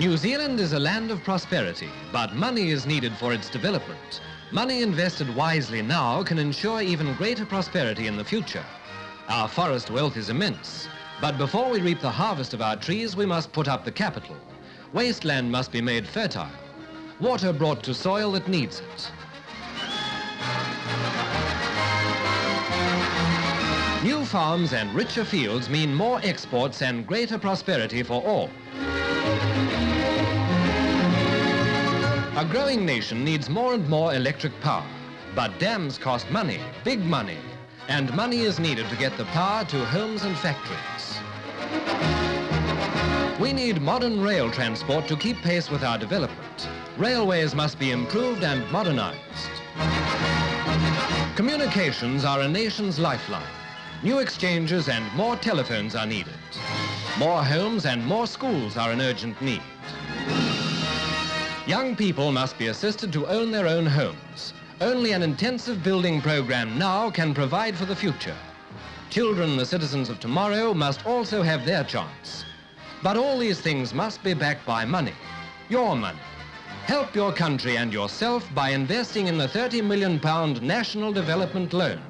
New Zealand is a land of prosperity, but money is needed for its development. Money invested wisely now can ensure even greater prosperity in the future. Our forest wealth is immense, but before we reap the harvest of our trees, we must put up the capital. Wasteland must be made fertile, water brought to soil that needs it. New farms and richer fields mean more exports and greater prosperity for all. A growing nation needs more and more electric power, but dams cost money, big money, and money is needed to get the power to homes and factories. We need modern rail transport to keep pace with our development. Railways must be improved and modernized. Communications are a nation's lifeline. New exchanges and more telephones are needed. More homes and more schools are an urgent need. Young people must be assisted to own their own homes. Only an intensive building program now can provide for the future. Children, the citizens of tomorrow, must also have their chance. But all these things must be backed by money, your money. Help your country and yourself by investing in the £30 million National Development Loan.